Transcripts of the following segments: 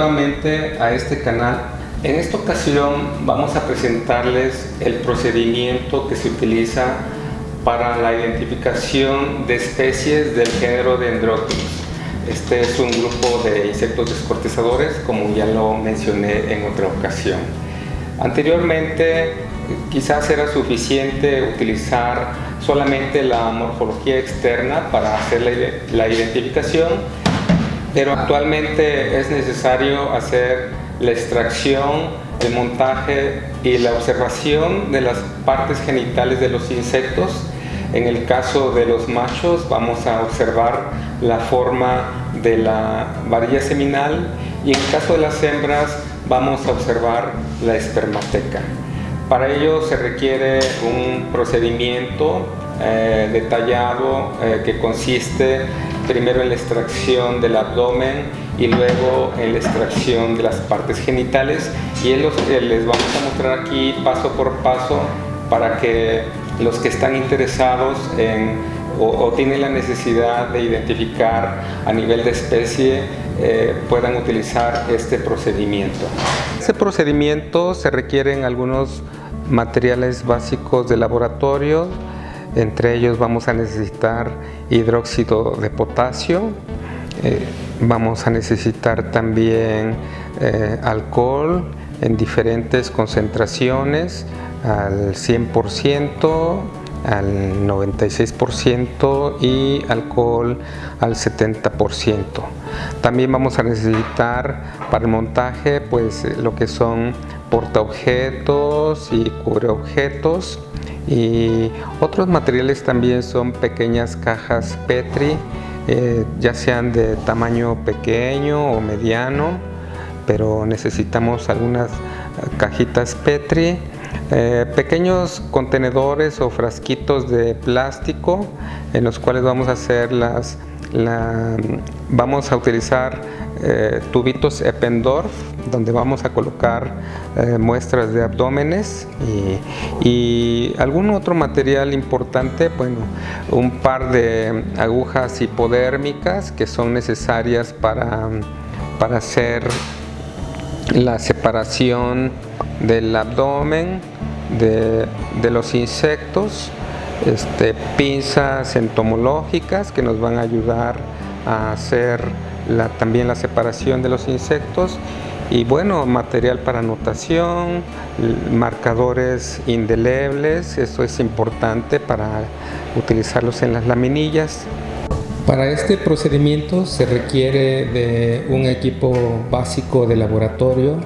Nuevamente a este canal. En esta ocasión vamos a presentarles el procedimiento que se utiliza para la identificación de especies del género Dendrochilus. Este es un grupo de insectos descortezadores, como ya lo mencioné en otra ocasión. Anteriormente quizás era suficiente utilizar solamente la morfología externa para hacer la, identificación, pero actualmente es necesario hacer la extracción, el montaje y la observación de las partes genitales de los insectos. En el caso de los machos vamos a observar la forma de la varilla seminal y en el caso de las hembras vamos a observar la espermateca. Para ello se requiere un procedimiento eh, detallado eh, que consiste primero en la extracción del abdomen y luego en la extracción de las partes genitales y los, les vamos a mostrar aquí paso por paso para que los que están interesados en o, tienen la necesidad de identificar a nivel de especie eh, puedan utilizar este procedimiento. Este procedimiento se requieren algunos materiales básicos de laboratorio, entre ellos vamos a necesitar hidróxido de potasio, eh, vamos a necesitar también eh, alcohol en diferentes concentraciones, al 100%, al 96% y alcohol al 70%. También vamos a necesitar para el montaje pues lo que son portaobjetos y cubreobjetos y otros materiales también son pequeñas cajas Petri eh, ya sean de tamaño pequeño o mediano pero necesitamos algunas cajitas Petri. Eh, pequeños contenedores o frasquitos de plástico en los cuales vamos a hacer las vamos a utilizar eh, tubitos Eppendorf donde vamos a colocar eh, muestras de abdómenes y, algún otro material importante, bueno, un par de agujas hipodérmicas que son necesarias para, para hacer la separación del abdomen de, los insectos, este, pinzas entomológicas que nos van a ayudar a hacer también la separación de los insectos y bueno, material para anotación, marcadores indelebles, eso es importante para utilizarlos en las laminillas. Para este procedimiento se requiere de un equipo básico de laboratorio.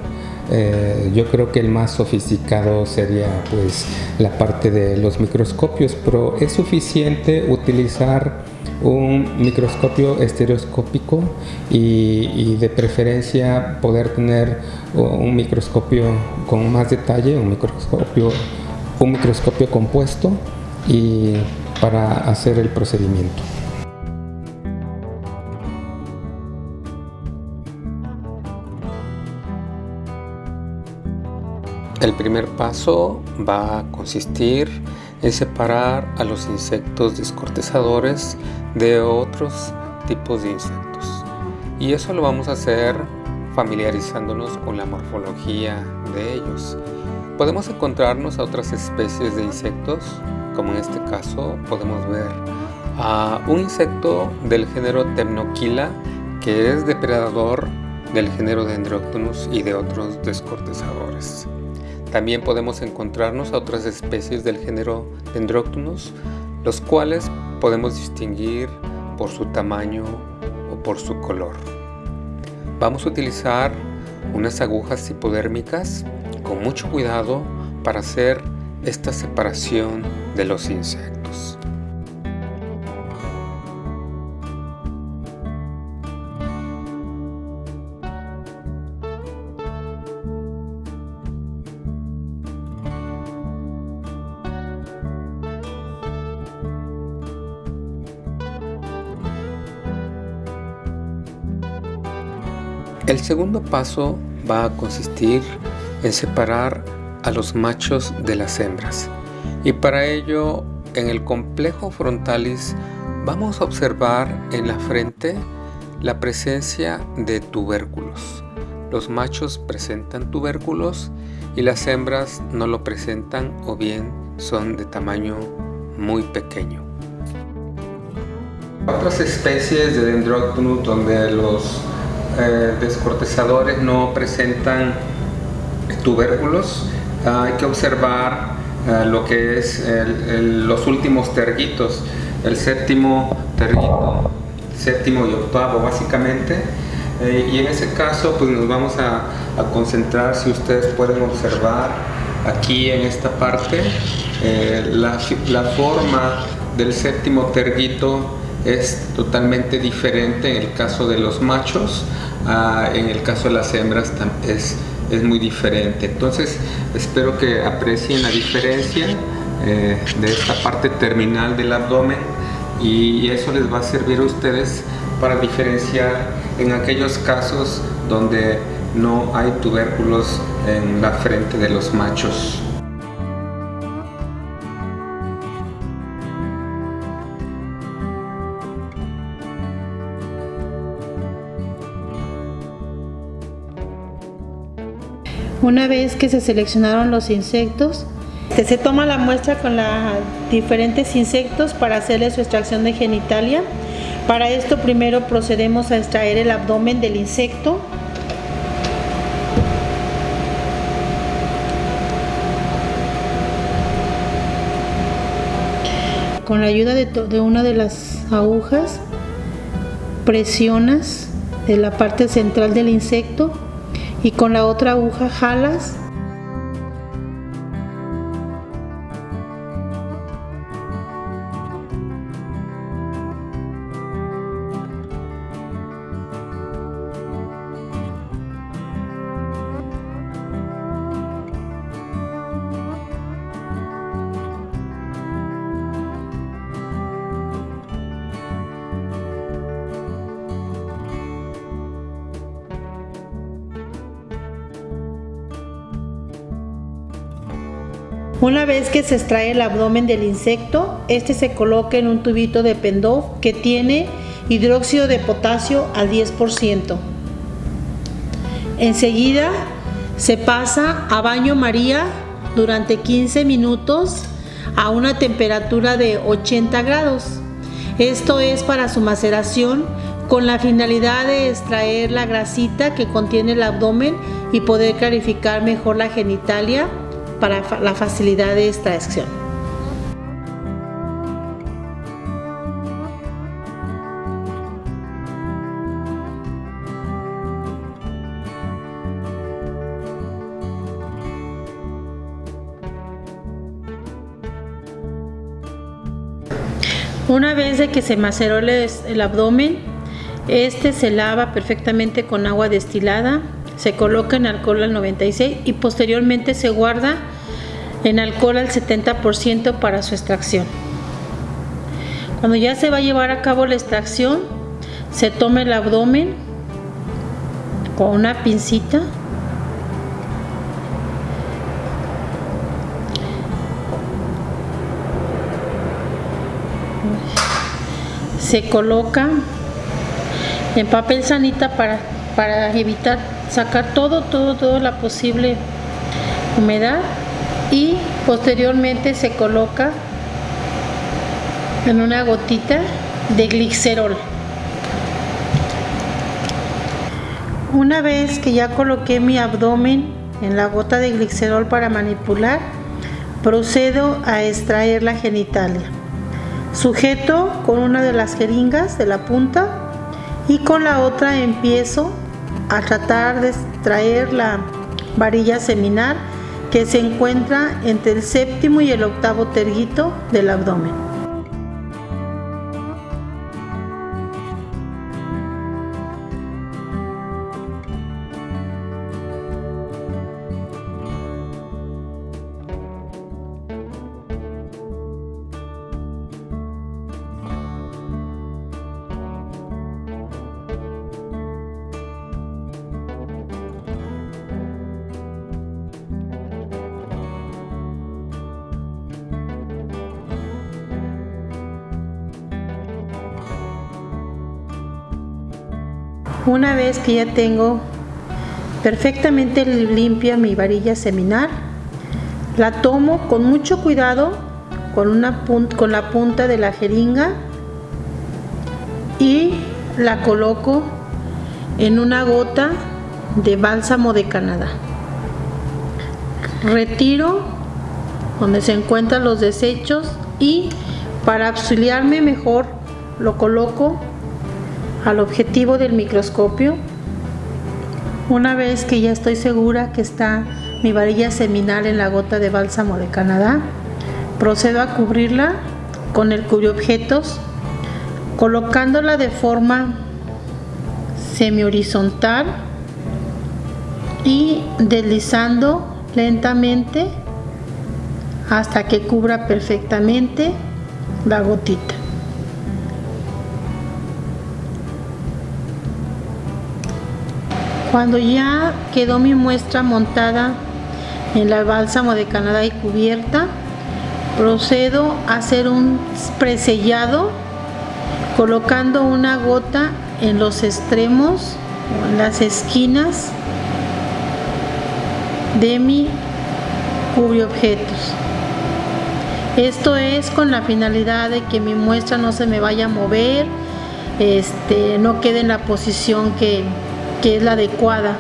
Eh, yo creo que el más sofisticado sería pues la parte de los microscopios, pero es suficiente utilizar un microscopio estereoscópico y, de preferencia poder tener un microscopio con más detalle, un microscopio, un microscopio compuesto y para hacer el procedimiento. El primer paso va a consistir en separar a los insectos descortezadores de otros tipos de insectos. Y eso lo vamos a hacer familiarizándonos con la morfología de ellos. Podemos encontrarnos a otras especies de insectos, como en este caso podemos ver a un insecto del género Temnoquila que es depredador del género Dendroctonus y de otros descortezadores. También podemos encontrarnos a otras especies del género Dendroctonus, los cuales podemos distinguir por su tamaño o por su color. Vamos a utilizar unas agujas hipodérmicas con mucho cuidado para hacer esta separación de los insectos. El segundo paso va a consistir en separar a los machos de las hembras y para ello en el complejo frontalis vamos a observar en la frente La presencia de tubérculos. Los machos presentan tubérculos y las hembras no lo presentan o bien son de tamaño muy pequeño. Otras especies de Dendroctonus donde los eh, descortezadores no presentan tubérculos, hay que observar eh, lo que es los últimos terguitos, el séptimo terguito, séptimo y octavo básicamente, eh, y en ese caso pues nos vamos a, concentrar, si ustedes pueden observar aquí en esta parte, la, la forma del séptimo terguito es totalmente diferente en el caso de los machos, en el caso de las hembras es, es muy diferente. Entonces espero que aprecien la diferencia eh, de esta parte terminal del abdomen y eso les va a servir a ustedes para diferenciar en aquellos casos donde no hay tubérculos en la frente de los machos. Una vez que se seleccionaron los insectos, se toma la muestra con los diferentes insectos para hacerle su extracción de genitalia. Para esto primero procedemos a extraer el abdomen del insecto. Con la ayuda de, de una de las agujas, presionas en la parte central del insecto y con la otra aguja jalas Una vez que se extrae el abdomen del insecto, este se coloca en un tubito de pendó que tiene hidróxido de potasio al 10%. Enseguida se pasa a baño María durante 15 minutos a una temperatura de 80 grados. Esto es para su maceración con la finalidad de extraer la grasita que contiene el abdomen y poder clarificar mejor la genitalia para la facilidad de extracción. Una vez de que se maceró el abdomen, este se lava perfectamente con agua destilada se coloca en alcohol al 96 y posteriormente se guarda en alcohol al 70% para su extracción. Cuando ya se va a llevar a cabo la extracción, se toma el abdomen con una pincita se coloca en papel sanita para, para evitar sacar todo, todo, toda la posible humedad y posteriormente se coloca en una gotita de glicerol. Una vez que ya coloqué mi abdomen en la gota de glicerol para manipular, procedo a extraer la genitalia. Sujeto con una de las jeringas de la punta y con la otra empiezo a tratar de extraer la varilla seminal que se encuentra entre el séptimo y el octavo terguito del abdomen. Una vez que ya tengo perfectamente limpia mi varilla seminal, la tomo con mucho cuidado con, una con la punta de la jeringa y la coloco en una gota de bálsamo de Canadá. Retiro donde se encuentran los desechos y para auxiliarme mejor lo coloco al objetivo del microscopio. Una vez que ya estoy segura que está mi varilla seminal en la gota de bálsamo de Canadá, procedo a cubrirla con el objetos colocándola de forma semi horizontal y deslizando lentamente hasta que cubra perfectamente la gotita. Cuando ya quedó mi muestra montada en la bálsamo de Canadá y cubierta, procedo a hacer un presellado colocando una gota en los extremos o en las esquinas de mi objetos. Esto es con la finalidad de que mi muestra no se me vaya a mover, este, no quede en la posición que, que es la adecuada.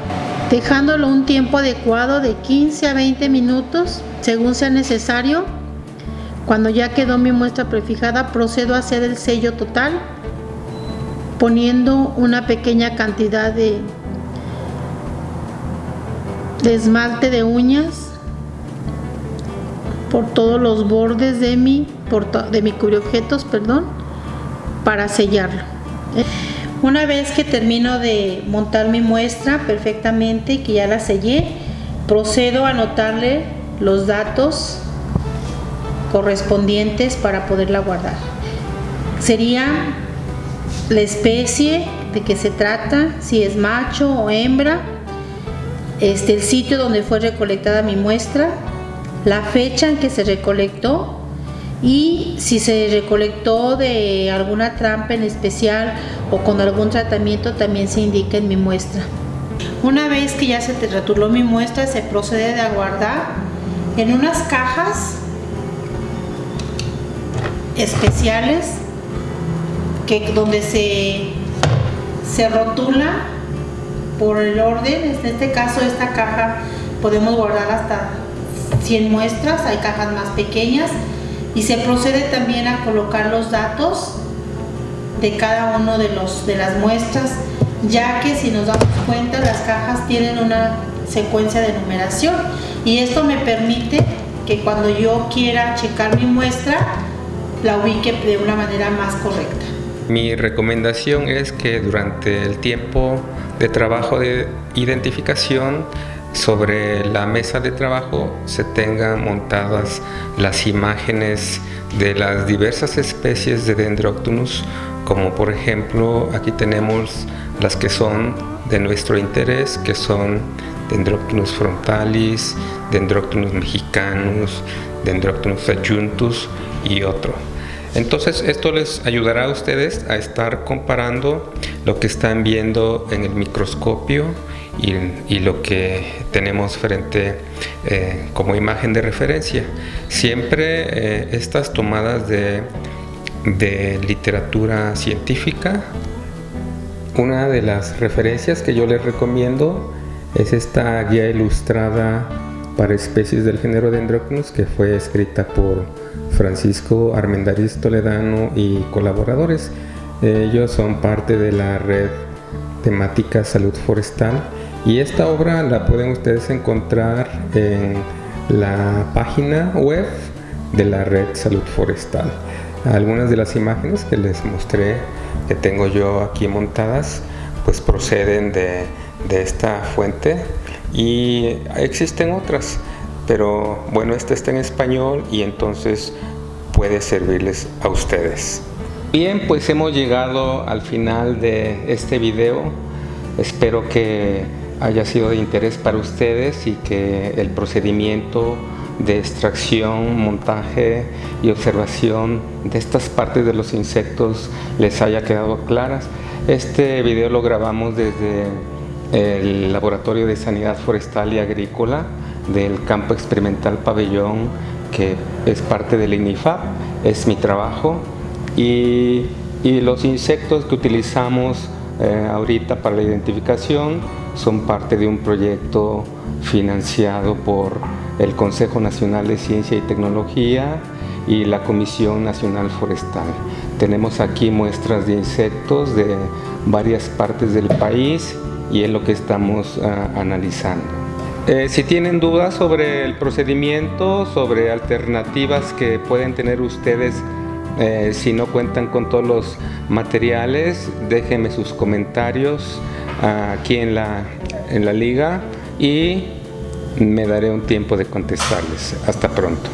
Dejándolo un tiempo adecuado de 15 a 20 minutos, según sea necesario. Cuando ya quedó mi muestra prefijada, procedo a hacer el sello total, poniendo una pequeña cantidad de, esmalte de uñas por todos los bordes de mi, de mi perdón, para sellarlo. Una vez que termino de montar mi muestra perfectamente, que ya la sellé, procedo a anotarle los datos correspondientes para poderla guardar. Sería la especie de que se trata, si es macho o hembra, este, el sitio donde fue recolectada mi muestra, la fecha en que se recolectó y si se recolectó de alguna trampa en especial o con algún tratamiento también se indica en mi muestra. Una vez que ya se retuló mi muestra se procede a guardar en unas cajas especiales que donde se, se rotula por el orden, en este caso esta caja podemos guardar hasta 100 muestras, hay cajas más pequeñas y se procede también a colocar los datos de cada uno de, los, de las muestras, ya que si nos damos cuenta las cajas tienen una secuencia de numeración y esto me permite que cuando yo quiera checar mi muestra la ubique de una manera más correcta. Mi recomendación es que durante el tiempo de trabajo de identificación sobre la mesa de trabajo se tengan montadas las imágenes de las diversas especies de Dendroctonus, como por ejemplo aquí tenemos las que son de nuestro interés, que son Dendroctonus frontalis, Dendroctonus mexicanus, Dendroctonus adjuntus y otro. Entonces esto les ayudará a ustedes a estar comparando lo que están viendo en el microscopio y, lo que tenemos frente eh, como imagen de referencia. Siempre eh, estas tomadas de, literatura científica, una de las referencias que yo les recomiendo es esta guía ilustrada para especies del género Dendrocnus que fue escrita por Francisco Armendariz Toledano y colaboradores. Ellos son parte de la red temática salud forestal y esta obra la pueden ustedes encontrar en la página web de la red salud forestal. Algunas de las imágenes que les mostré que tengo yo aquí montadas pues proceden de, de esta fuente y existen otras pero bueno esta está en español y entonces puede servirles a ustedes bien pues hemos llegado al final de este video espero que haya sido de interés para ustedes y que el procedimiento de extracción, montaje y observación de estas partes de los insectos les haya quedado claras. Este video lo grabamos desde el Laboratorio de Sanidad Forestal y Agrícola del Campo Experimental Pabellón, que es parte del INIFAP, es mi trabajo. Y, y los insectos que utilizamos eh, ahorita para la identificación son parte de un proyecto financiado por el Consejo Nacional de Ciencia y Tecnología y la Comisión Nacional Forestal. Tenemos aquí muestras de insectos de varias partes del país y es lo que estamos ah, analizando. Eh, si tienen dudas sobre el procedimiento, sobre alternativas que pueden tener ustedes eh, si no cuentan con todos los materiales, déjenme sus comentarios aquí en la, en la liga y me daré un tiempo de contestarles. Hasta pronto.